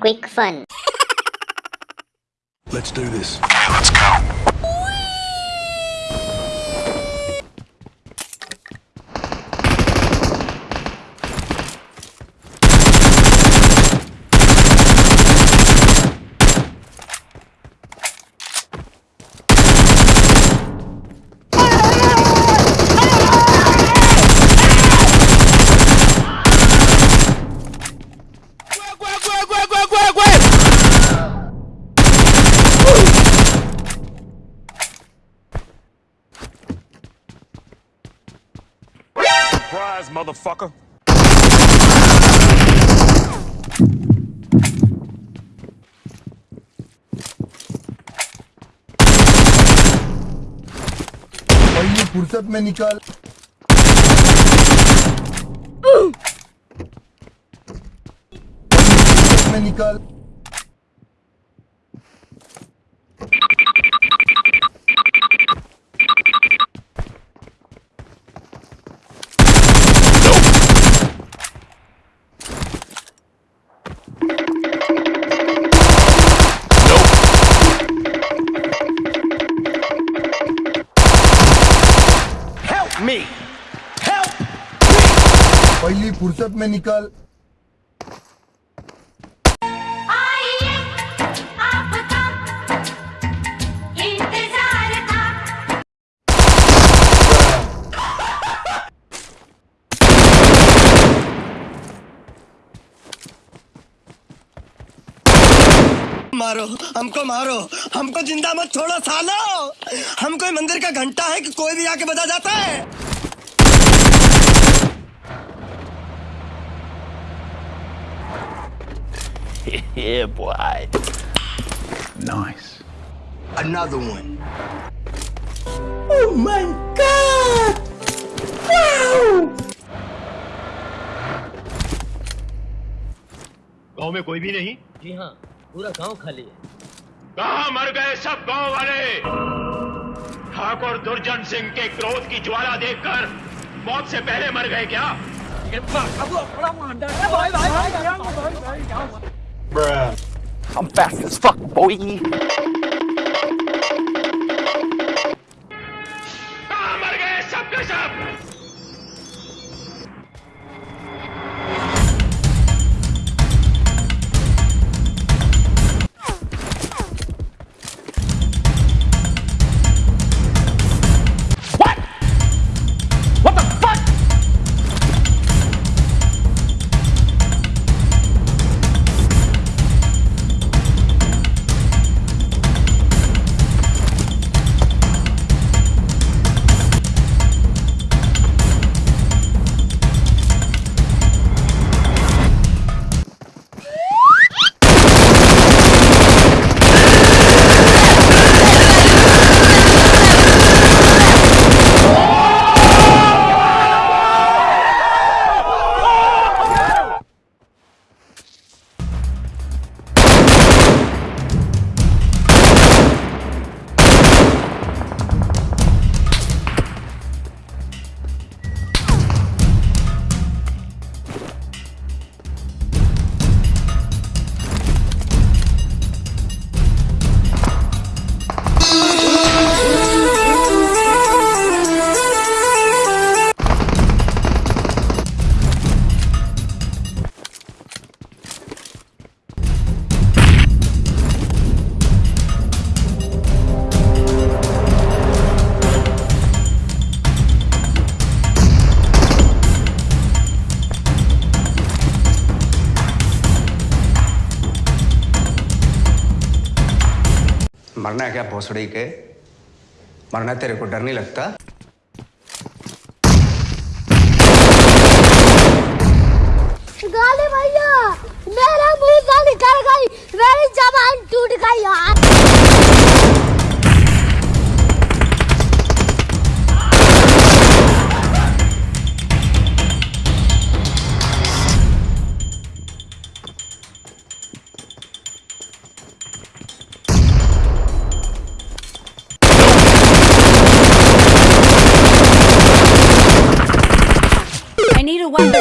quick fun. Let's do this. Okay, let's go. Surprise, motherfucker. पहली फुर्सत में निकल फुर्सत में निकल me! Help! पहली फुर्सत में निकल मारो हमको मारो। हमको ज़िंदा मत छोड़ो सालो। हम कोई मंदिर का घंटा है कि कोई भी आके बजा जाता है? Yeah, boy. Nice. another one गाँव में कोई भी नहीं? जी हाँ। पूरा गाँव खाली है कहा मर गए सब गाँव वाले ठाकुर दुर्जन सिंह के क्रोध की ज्वाला देखकर मौत से पहले मर गए क्या I'm fast as fuck, boy. मरना है क्या भोसड़ी के? मरना तेरे को डर नहीं लगता? गाली भैया, मेरा मुँह गाली निकल गई, मेरी जबान टूट गई, यार। wonder